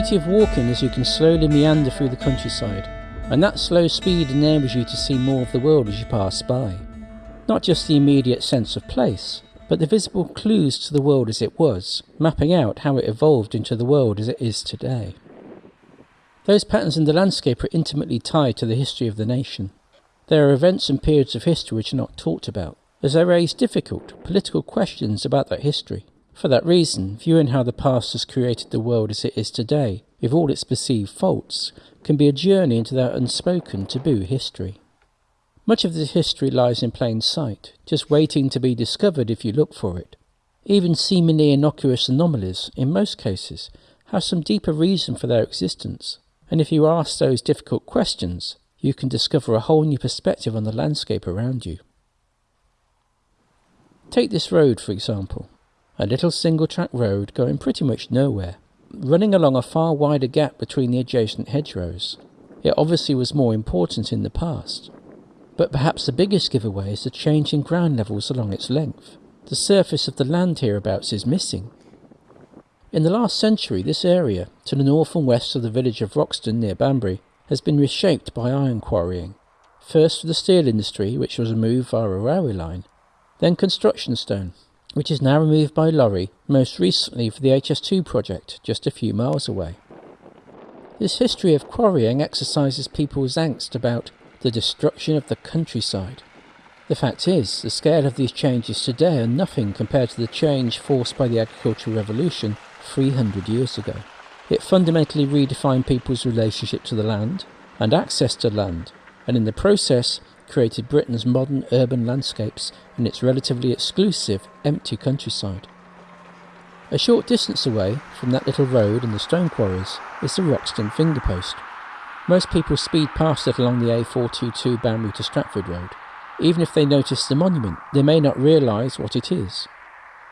beauty of walking is you can slowly meander through the countryside, and that slow speed enables you to see more of the world as you pass by. Not just the immediate sense of place, but the visible clues to the world as it was, mapping out how it evolved into the world as it is today. Those patterns in the landscape are intimately tied to the history of the nation. There are events and periods of history which are not talked about, as they raise difficult political questions about that history. For that reason, viewing how the past has created the world as it is today, with all its perceived faults, can be a journey into that unspoken taboo history. Much of this history lies in plain sight, just waiting to be discovered if you look for it. Even seemingly innocuous anomalies, in most cases, have some deeper reason for their existence, and if you ask those difficult questions, you can discover a whole new perspective on the landscape around you. Take this road, for example, a little single track road going pretty much nowhere, running along a far wider gap between the adjacent hedgerows. It obviously was more important in the past. But perhaps the biggest giveaway is the change in ground levels along its length. The surface of the land hereabouts is missing. In the last century, this area, to the north and west of the village of Wroxton near Banbury, has been reshaped by iron quarrying. First for the steel industry, which was removed via a railway line, then construction stone, which is now removed by lorry, most recently for the HS2 project, just a few miles away. This history of quarrying exercises people's angst about the destruction of the countryside. The fact is, the scale of these changes today are nothing compared to the change forced by the agricultural revolution 300 years ago. It fundamentally redefined people's relationship to the land and access to land, and in the process created Britain's modern urban landscapes and its relatively exclusive, empty countryside. A short distance away from that little road and the stone quarries is the Wroxton finger post. Most people speed past it along the A422 Banbury to Stratford Road. Even if they notice the monument, they may not realise what it is.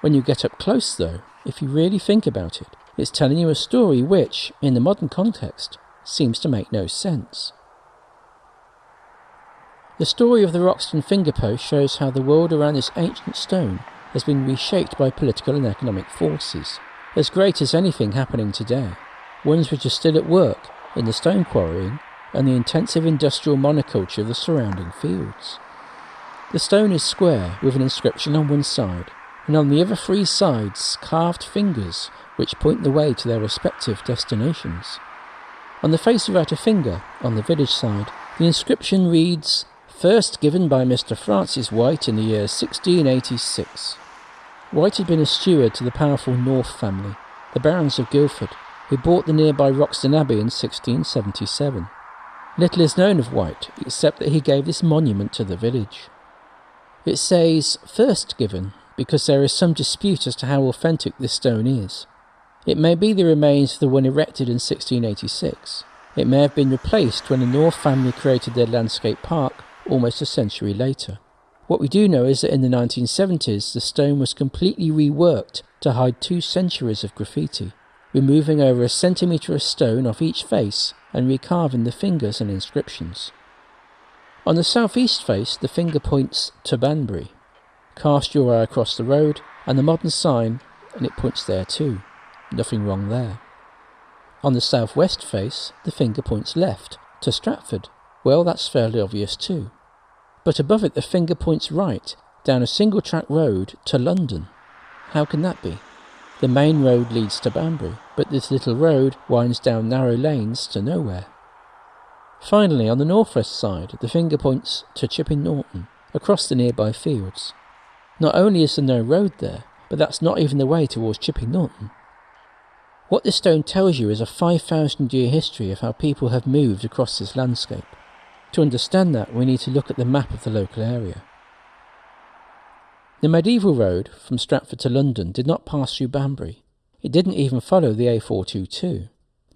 When you get up close, though, if you really think about it, it's telling you a story which, in the modern context, seems to make no sense. The story of the Wroxton finger post shows how the world around this ancient stone has been reshaped by political and economic forces, as great as anything happening today, ones which are still at work in the stone quarrying and the intensive industrial monoculture of the surrounding fields. The stone is square with an inscription on one side, and on the other three sides carved fingers which point the way to their respective destinations. On the face without a finger, on the village side, the inscription reads first given by Mr. Francis White in the year 1686. White had been a steward to the powerful North family, the Barons of Guilford, who bought the nearby Wroxton Abbey in 1677. Little is known of White, except that he gave this monument to the village. It says first given because there is some dispute as to how authentic this stone is. It may be the remains of the one erected in 1686. It may have been replaced when the North family created their landscape park almost a century later. What we do know is that in the 1970s, the stone was completely reworked to hide two centuries of graffiti, removing over a centimetre of stone off each face and recarving the fingers and inscriptions. On the southeast face, the finger points to Banbury. Cast your eye across the road and the modern sign, and it points there too. Nothing wrong there. On the southwest face, the finger points left, to Stratford. Well, that's fairly obvious too but above it the finger points right, down a single track road to London. How can that be? The main road leads to Banbury, but this little road winds down narrow lanes to nowhere. Finally, on the northwest side, the finger points to Chipping Norton, across the nearby fields. Not only is there no road there, but that's not even the way towards Chipping Norton. What this stone tells you is a 5,000 year history of how people have moved across this landscape. To understand that, we need to look at the map of the local area. The medieval road from Stratford to London did not pass through Banbury. It didn't even follow the A422.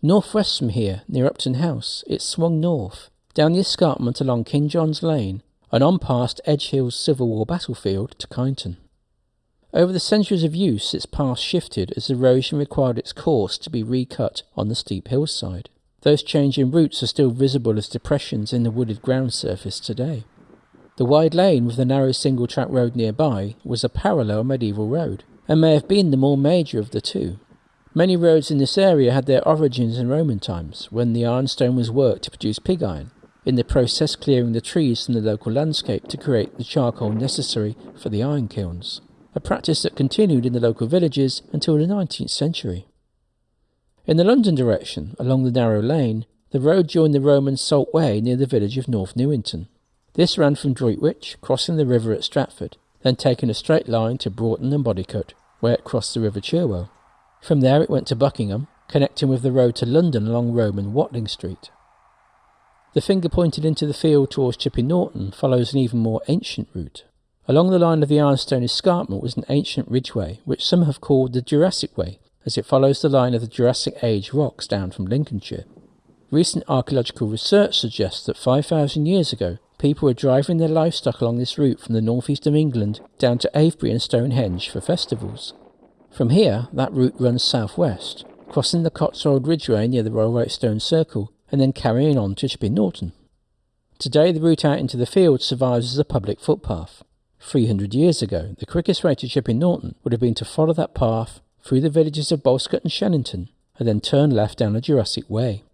Northwest from here, near Upton House, it swung north, down the escarpment along King John's Lane, and on past Edge Hill's Civil War battlefield to Kineton. Over the centuries of use, its path shifted as erosion required its course to be recut on the steep hillside. Those changing routes are still visible as depressions in the wooded ground surface today. The wide lane with the narrow single track road nearby was a parallel medieval road, and may have been the more major of the two. Many roads in this area had their origins in Roman times, when the ironstone was worked to produce pig iron, in the process clearing the trees from the local landscape to create the charcoal necessary for the iron kilns, a practice that continued in the local villages until the 19th century. In the London direction, along the narrow lane, the road joined the Roman Salt Way near the village of North Newington. This ran from Droitwich, crossing the river at Stratford, then taking a straight line to Broughton and Bodicote, where it crossed the River Cherwell. From there it went to Buckingham, connecting with the road to London along Roman Watling Street. The finger pointed into the field towards Chipping Norton follows an even more ancient route. Along the line of the Ironstone escarpment was an ancient ridgeway, which some have called the Jurassic Way, as it follows the line of the Jurassic Age rocks down from Lincolnshire. Recent archaeological research suggests that 5,000 years ago, people were driving their livestock along this route from the northeast of England down to Avebury and Stonehenge for festivals. From here, that route runs southwest, crossing the Cotswold Ridgeway near the Rollright Stone Circle, and then carrying on to Chipping Norton. Today, the route out into the field survives as a public footpath. 300 years ago, the quickest way to Chipping Norton would have been to follow that path through the villages of Balscote and Shenington, and then turn left down the Jurassic Way.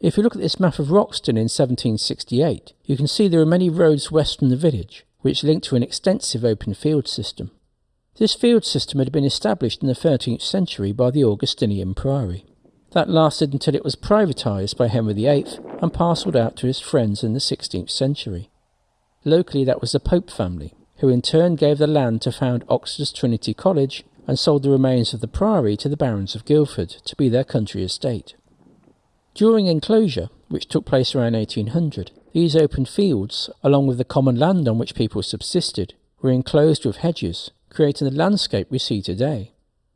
If you look at this map of Wroxton in 1768, you can see there are many roads west from the village, which link to an extensive open field system. This field system had been established in the 13th century by the Augustinian Priory. That lasted until it was privatised by Henry VIII and parcelled out to his friends in the 16th century. Locally, that was the Pope family, who in turn gave the land to found Oxford's Trinity College and sold the remains of the priory to the barons of Guilford to be their country estate. During enclosure, which took place around 1800, these open fields, along with the common land on which people subsisted, were enclosed with hedges, creating the landscape we see today.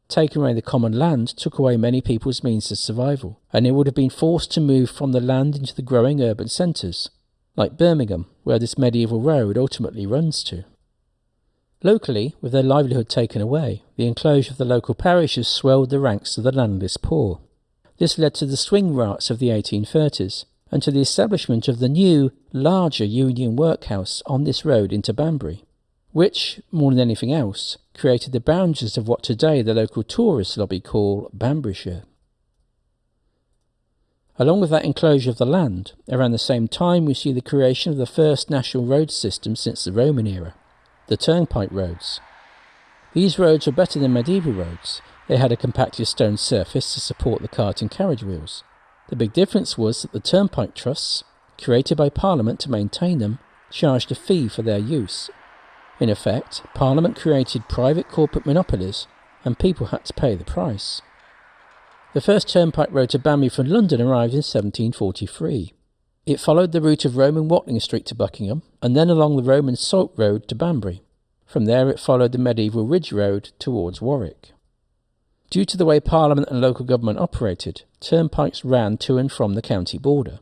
Taking away the common land took away many people's means of survival, and they would have been forced to move from the land into the growing urban centres, like Birmingham, where this medieval road ultimately runs to. Locally, with their livelihood taken away, the enclosure of the local parishes swelled the ranks of the landless poor. This led to the swing riots of the 1830s, and to the establishment of the new, larger Union workhouse on this road into Banbury which, more than anything else, created the boundaries of what today the local tourist lobby call Banburyshire. Along with that enclosure of the land, around the same time we see the creation of the first national road system since the Roman era, the turnpike roads. These roads were better than medieval roads. They had a compacted stone surface to support the cart and carriage wheels. The big difference was that the turnpike trusts, created by Parliament to maintain them, charged a fee for their use in effect, Parliament created private corporate monopolies, and people had to pay the price. The first turnpike road to Banbury from London arrived in 1743. It followed the route of Roman Watling Street to Buckingham, and then along the Roman Salt Road to Banbury. From there it followed the medieval Ridge Road towards Warwick. Due to the way Parliament and local government operated, turnpikes ran to and from the county border.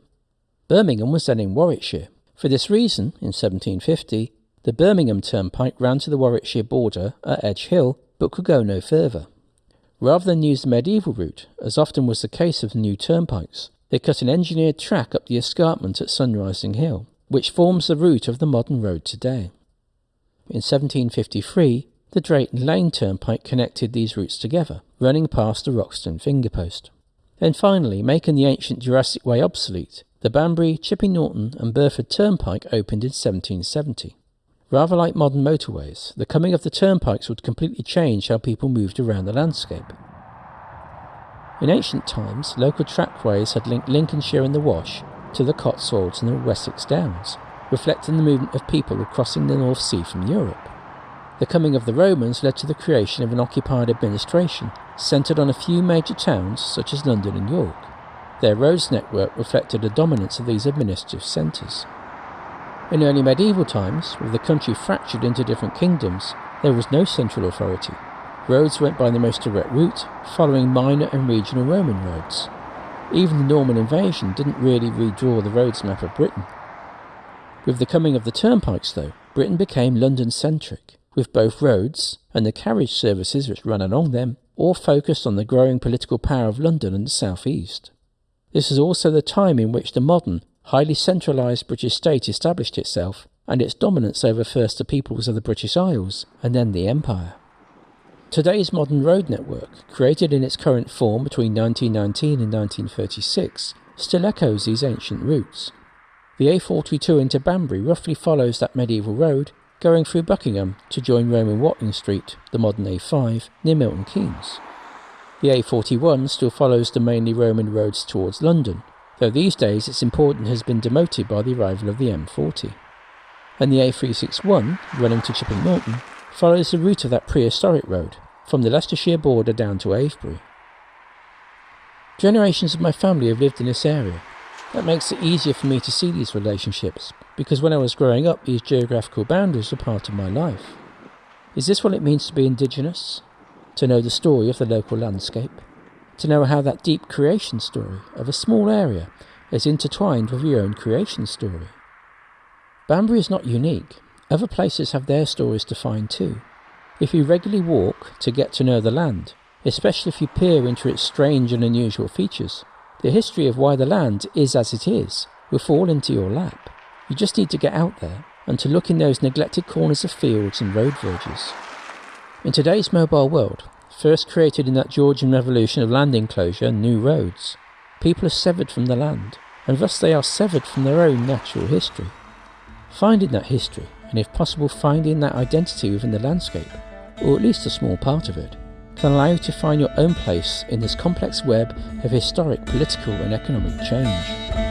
Birmingham was then in Warwickshire. For this reason, in 1750, the Birmingham Turnpike ran to the Warwickshire border at Edge Hill, but could go no further. Rather than use the medieval route, as often was the case of new turnpikes, they cut an engineered track up the escarpment at Sunrising Hill, which forms the route of the modern road today. In 1753, the Drayton Lane Turnpike connected these routes together, running past the Wroxton finger post. Then finally, making the ancient Jurassic Way obsolete, the Banbury, Chipping Norton and Burford Turnpike opened in 1770. Rather like modern motorways, the coming of the turnpikes would completely change how people moved around the landscape. In ancient times, local trackways had linked Lincolnshire and the Wash to the Cotswolds and the Wessex Downs, reflecting the movement of people crossing the North Sea from Europe. The coming of the Romans led to the creation of an occupied administration centred on a few major towns such as London and York. Their roads network reflected the dominance of these administrative centres. In early medieval times, with the country fractured into different kingdoms, there was no central authority. Roads went by the most direct route, following minor and regional Roman roads. Even the Norman invasion didn't really redraw the roads map of Britain. With the coming of the turnpikes, though, Britain became London centric, with both roads and the carriage services which run along them all focused on the growing political power of London and the South East. This is also the time in which the modern highly centralised British state established itself and its dominance over first the peoples of the British Isles and then the Empire. Today's modern road network, created in its current form between 1919 and 1936, still echoes these ancient routes. The A42 into Banbury roughly follows that medieval road, going through Buckingham to join Roman Watling Street, the modern A5, near Milton Keynes. The A41 still follows the mainly Roman roads towards London, though these days its importance has been demoted by the arrival of the M40. And the A361, running to Chipping Norton, follows the route of that prehistoric road, from the Leicestershire border down to Avebury. Generations of my family have lived in this area. That makes it easier for me to see these relationships, because when I was growing up, these geographical boundaries were part of my life. Is this what it means to be Indigenous? To know the story of the local landscape? To know how that deep creation story of a small area is intertwined with your own creation story? Banbury is not unique. Other places have their stories to find too. If you regularly walk to get to know the land, especially if you peer into its strange and unusual features, the history of why the land is as it is will fall into your lap. You just need to get out there and to look in those neglected corners of fields and road verges. In today's mobile world, first created in that Georgian revolution of land enclosure and new roads, people are severed from the land, and thus they are severed from their own natural history. Finding that history, and if possible finding that identity within the landscape, or at least a small part of it, can allow you to find your own place in this complex web of historic, political and economic change.